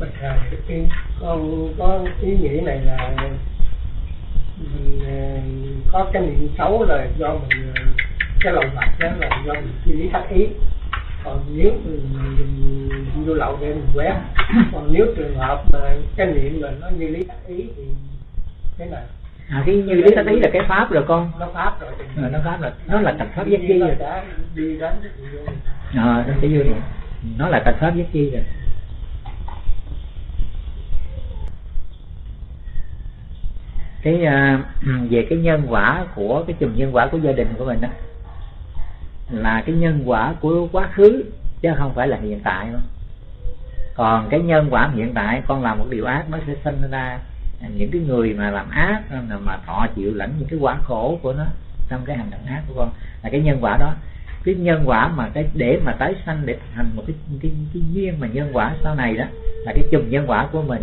bạch thầy con có ý nghĩ này là mình ờ, có cái niệm xấu là do mình ờ, cái lòng bạch đó là do mình suy lý thắc ý. Còn nếu mình, mình vô lậu để mình quét còn nếu trường hợp mà cái niệm là nó như lý thắc ý thì thế nào? À, cái như lý thắc ý là cái pháp rồi con. Nó pháp rồi à, nó pháp là nó là tạch pháp giác chi rồi. cái à, nó sẽ vô rồi. Nó là tạch pháp giác chi rồi cái uh, về cái nhân quả của cái chùm nhân quả của gia đình của mình đó là cái nhân quả của quá khứ chứ không phải là hiện tại đâu. Còn cái nhân quả hiện tại con làm một điều ác nó sẽ sinh ra những cái người mà làm ác mà họ chịu lãnh những cái quả khổ của nó trong cái hành động ác của con. Là cái nhân quả đó. Cái nhân quả mà cái để mà tái sanh để thành một cái cái, cái duyên mà nhân quả sau này đó là cái chùm nhân quả của mình.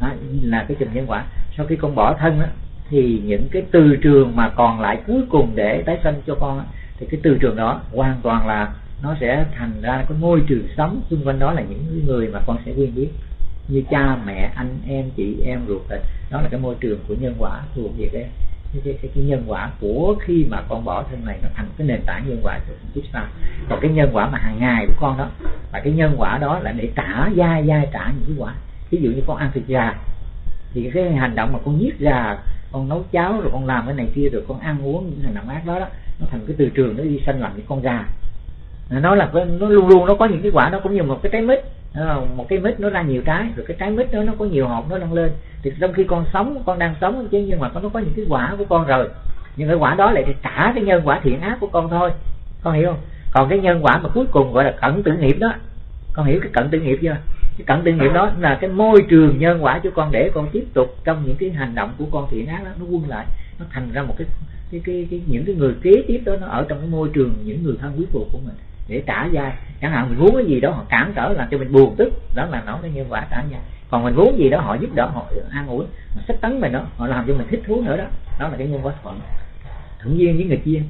Đó, là cái chùm nhân quả sau khi con bỏ thân á thì những cái từ trường mà còn lại cuối cùng để tái sanh cho con á, thì cái từ trường đó hoàn toàn là nó sẽ thành ra cái môi trường sống xung quanh đó là những người mà con sẽ quen biết. Như cha mẹ anh em chị em ruột thịt đó là cái môi trường của nhân quả thuộc về cái cái, cái, cái, cái nhân quả của khi mà con bỏ thân này nó thành cái nền tảng nhân quả của kiếp sau còn cái nhân quả mà hàng ngày của con đó và cái nhân quả đó là để trả dai dai trả những cái quả. Ví dụ như con ăn thịt gà thì cái hành động mà con giết gà, con nấu cháo rồi con làm cái này kia rồi con ăn uống những hành động ác đó đó, nó thành cái từ trường nó đi sanh làm những con gà. Nó là nó luôn luôn nó có những cái quả nó cũng như một cái trái mít. Ờ, một cái mít nó ra nhiều trái, rồi cái trái mít đó nó có nhiều hột nó nâng lên. Thì trong khi con sống, con đang sống chứ, nhưng mà nó có những cái quả của con rồi. Nhưng cái quả đó lại trả cái nhân quả thiện ác của con thôi. Con hiểu không? Còn cái nhân quả mà cuối cùng gọi là cận tử nghiệp đó. Con hiểu cái cận tử nghiệp chưa? Cái cận tử nghiệp đó là cái môi trường nhân quả cho con để con tiếp tục trong những cái hành động của con thiện ác đó nó quân lại nó thành ra một cái cái, cái, cái những cái người kế tiếp đó nó ở trong cái môi trường những người thân quý thuộc của mình để trả dai chẳng hạn mình muốn cái gì đó họ cản trở làm cho mình buồn tức đó là nó cái nhân quả trả dai còn mình muốn gì đó họ giúp đỡ họ an ủi sách tấn mình đó họ làm cho mình thích thú nữa đó. Đó là cái nhân quả thuận. Thuận duyên với người kia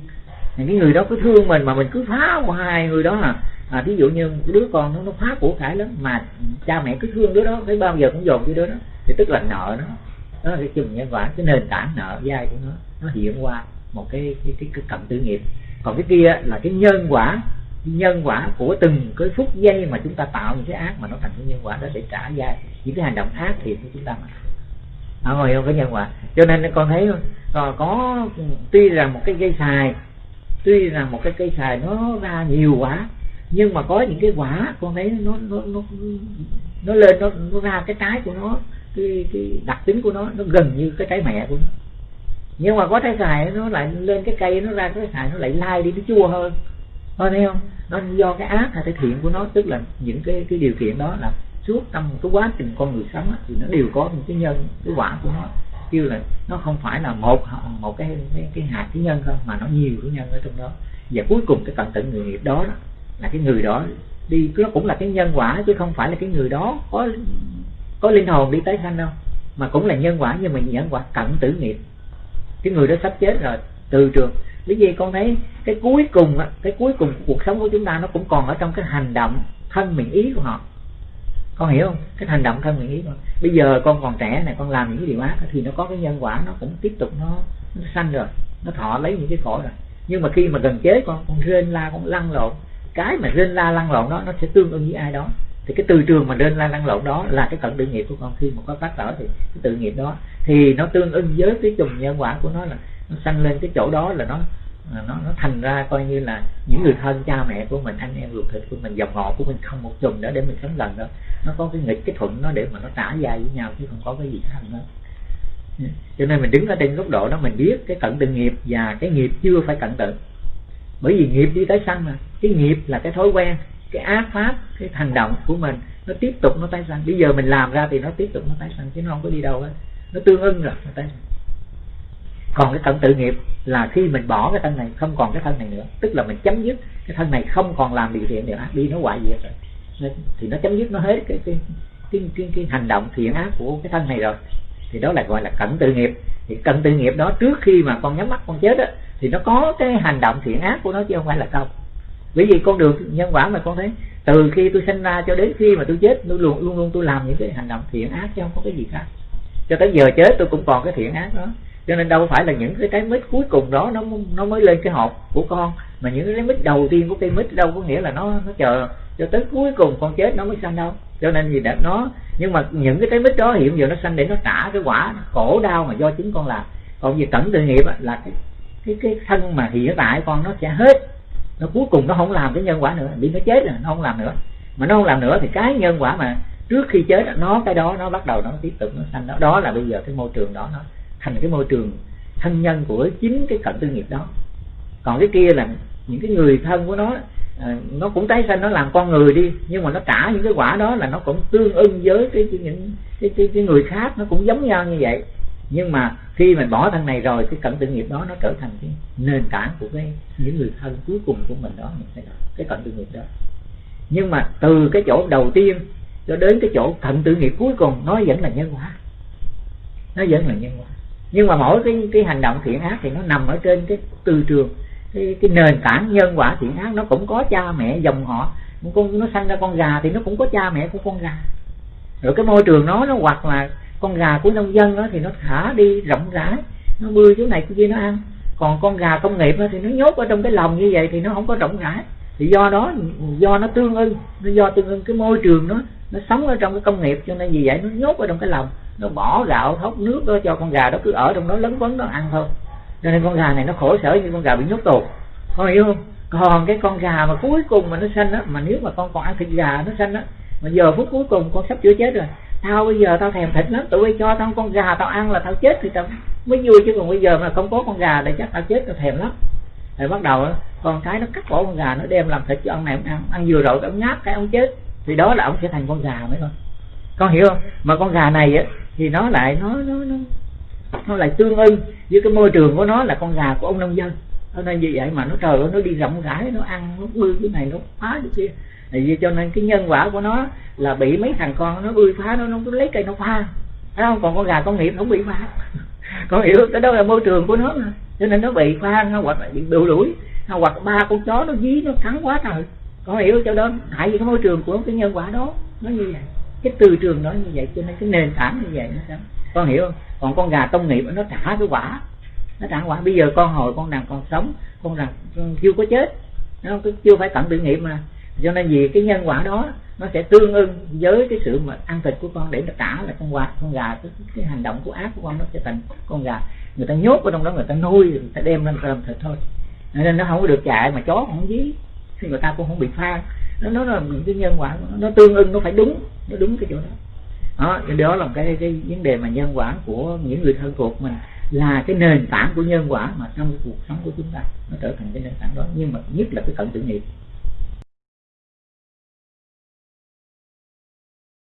cái người đó cứ thương mình mà mình cứ phá hoài hai người đó là à, ví dụ như đứa con nó nó phá của cải lắm mà cha mẹ cứ thương đứa đó thấy bao giờ cũng dồn cái đứa đó thì tức là nợ nó. Đó là cái chừng nhân quả cái nền tảng nợ dai của nó nó hiện qua một cái cái cái, cái cận tử nghiệp. Còn cái kia là cái nhân quả nhân quả của từng cái phút giây mà chúng ta tạo những cái ác mà nó thành cái nhân quả đó để trả dai. Những cái hành động ác thiện của chúng ta mà. À, Ở ngoài không có nhân quả. Cho nên con thấy có, ờ, có tuy rằng một cái cây xài tuy rằng một cái cây xài nó ra nhiều quả nhưng mà có những cái quả con thấy nó nó nó nó lên nó nó ra cái trái của nó cái cái đặc tính của nó nó gần như cái trái mẹ của nó. Nhưng mà có trái xài nó lại lên cái cây nó ra cái xài nó lại lai đi nó chua hơn. Thôi thấy không? Nó do cái ác hay cái thiện của nó tức là những cái cái điều kiện đó là suốt trong cái quá trình con người sống thì nó đều có những cái nhân cái quả của nó. Kêu là nó không phải là một một cái cái, cái hạt cái nhân không mà nó nhiều cái nhân ở trong đó. Và cuối cùng cái tận tận người nghiệp đó, đó là cái người đó đi nó cũng là cái nhân quả chứ không phải là cái người đó có có linh hồn đi tái sanh đâu mà cũng là nhân quả nhưng mà nhân quả cận tử nghiệp. Cái người đó sắp chết rồi từ trường. Lý gì con thấy cái cuối cùng cái cuối cùng cuộc sống của chúng ta nó cũng còn ở trong cái hành động thân miệng ý của họ. Con hiểu không? Cái hành động thân miệng ý của họ. bây giờ con còn trẻ này con làm những cái điều ác thì nó có cái nhân quả nó cũng tiếp tục nó, nó sanh rồi nó thọ lấy những cái khổ rồi. Nhưng mà khi mà gần chết con con rên la con lăn lộn cái mà rên la lăn lộn đó, nó sẽ tương ứng với ai đó. Thì cái từ trường mà rên la lăn lộn đó là cái cận tự nghiệp của con. Khi mà có phát sở thì cái tự nghiệp đó, thì nó tương ứng với cái chùm nhân quả của nó là nó sanh lên cái chỗ đó là nó nó nó thành ra coi như là những người thân cha mẹ của mình, anh em ruột thịt của mình, dòng họ của mình không một chùm nữa để mình sống gần đó. Nó có cái nghịch, cái thuận nó để mà nó trả dài với nhau chứ không có cái gì khác nữa. Cho nên mình đứng ở trên góc độ đó, mình biết cái cận tự nghiệp và cái nghiệp chưa phải cận tự bởi vì nghiệp đi tới sanh mà. Cái nghiệp là cái thói quen cái ác pháp cái hành động của mình. Nó tiếp tục nó tái sanh. Bây giờ mình làm ra thì nó tiếp tục nó tái sanh chứ nó không có đi đâu hết. Nó tương ưng rồi nó tái sanh. Còn cái cận tự nghiệp là khi mình bỏ cái thân này không còn cái thân này nữa. Tức là mình chấm dứt. Cái thân này không còn làm điều thiện điều ác đi nó hoại diệt rồi. Thì nó chấm dứt nó hết cái cái cái, cái, cái hành động thiện ác của cái thân này rồi. Thì đó là gọi là cận tự nghiệp. Thì cận tự nghiệp đó trước khi mà con nhắm mắt con chết á thì nó có cái hành động thiện ác của nó chứ không phải là không. Bởi vì con đường nhân quả mà con thấy, từ khi tôi sinh ra cho đến khi mà tôi chết tôi luôn luôn luôn tôi làm những cái hành động thiện ác chứ không có cái gì khác. Cho tới giờ chết tôi cũng còn cái thiện ác đó. Cho nên đâu phải là những cái trái mít cuối cùng đó nó nó mới lên cái hộp của con, mà những cái trái mít đầu tiên của cây mít đâu có nghĩa là nó nó chờ cho tới cuối cùng con chết nó mới sanh đâu. Cho nên gì đã nó, nhưng mà những cái trái mít đó hiện giờ nó sanh để nó trả cái quả khổ đau mà do chính con làm. Còn gì tận tự nghiệp là cái cái cái thân mà hiện tại con nó sẽ hết. Nó cuối cùng nó không làm cái nhân quả nữa vì nó chết rồi nó không làm nữa. Mà nó không làm nữa thì cái nhân quả mà trước khi chết nó cái đó nó bắt đầu nó tiếp tục nó sanh đó. Đó là bây giờ cái môi trường đó nó thành cái môi trường thân nhân của chính cái cận tư nghiệp đó. Còn cái kia là những cái người thân của nó à, nó cũng tái sanh nó làm con người đi nhưng mà nó trả những cái quả đó là nó cũng tương ưng với cái, cái những cái, cái, cái người khác nó cũng giống nhau như vậy nhưng mà khi mình bỏ thân này rồi cái cận tự nghiệp đó nó trở thành cái nền tảng của cái những người thân cuối cùng của mình đó cái cận tự nghiệp đó. Nhưng mà từ cái chỗ đầu tiên cho đến cái chỗ cận tự nghiệp cuối cùng nó vẫn là nhân quả nó vẫn là nhân quả nhưng mà mỗi cái cái hành động thiện ác thì nó nằm ở trên cái từ trường cái, cái nền tảng nhân quả thiện ác. Nó cũng có cha mẹ dòng họ con nó sanh ra con gà thì nó cũng có cha mẹ của con gà. Rồi cái môi trường nó nó hoặc là con gà của nông dân đó thì nó thả đi rộng rãi, nó bươi chỗ này chỗ kia nó ăn. Còn con gà công nghiệp đó thì nó nhốt ở trong cái lồng như vậy thì nó không có rộng rãi. Thì do đó, do nó tương ưng, nó do tương ưng cái môi trường nó nó sống ở trong cái công nghiệp cho nên vì vậy nó nhốt ở trong cái lồng. Nó bỏ gạo thóc nước đó cho con gà đó cứ ở trong đó lấn vấn nó ăn thôi. Cho nên con gà này nó khổ sở như con gà bị nhốt tù. Con hiểu không? Còn cái con gà mà cuối cùng mà nó xanh á, mà nếu mà con còn ăn thịt gà nó xanh á, mà giờ phút cuối cùng con sắp chữa chết rồi tao bây giờ tao thèm thịt lắm, tụi bay cho tao con gà tao ăn là tao chết thì tao mới vui chứ. Còn bây giờ mà không có con gà thì chắc tao chết, tao thèm lắm. Rồi bắt đầu con cái nó cắt bỏ con gà, nó đem làm thịt cho ông này ông ăn. Ăn vừa rồi ông ngáp cái ông chết. Thì đó là ông sẽ thành con gà mấy con. Con hiểu không? Mà con gà này á, thì nó lại, nó nó nó nó lại tương ưng với cái môi trường của nó là con gà của ông nông dân. Cho nên như vậy mà nó trời ơi, nó đi rộng rãi, nó ăn, nó bươi, cái này nó phá cái kia. Vì cho nên cái nhân quả của nó là bị mấy thằng con nó ươi phá, nó nó lấy cây nó phá. Thấy không? Còn con gà công nghiệp nó không bị phá. Con hiểu, cái đó là môi trường của nó mà. Cho nên nó bị phá, nó hoặc là bị đuổi đuổi hoặc ba con chó nó dí, nó cắn quá trời. Con hiểu cho đó. Hại vì cái môi trường của cái nhân quả đó, nó như vậy. Cái từ trường nó như vậy, cho nên cái nền tảng như vậy nó sao con hiểu không? Còn con gà công nghiệp nó trả cái quả. Nó trả quả. Bây giờ con hồi con đang còn sống, con rằng chưa có chết. Nó chưa phải tận tự nghiệp mà cho nên vì cái nhân quả đó nó sẽ tương ưng với cái sự mà ăn thịt của con để nó trả là con quạt con gà cái, cái hành động của ác của con nó sẽ thành con gà. Người ta nhốt ở trong đó người ta nuôi người ta đem lên làm thịt thôi. Nên nó không có được chạy mà chó không dí thì người ta cũng không bị pha nó nó là những cái nhân quả nó tương ưng nó phải đúng nó đúng cái chỗ đó. Đó đó là cái cái vấn đề mà nhân quả của những người thân thuộc mình là cái nền tảng của nhân quả mà trong cuộc sống của chúng ta nó trở thành cái nền tảng đó. Nhưng mà nhất là cái cận tự nghiệp.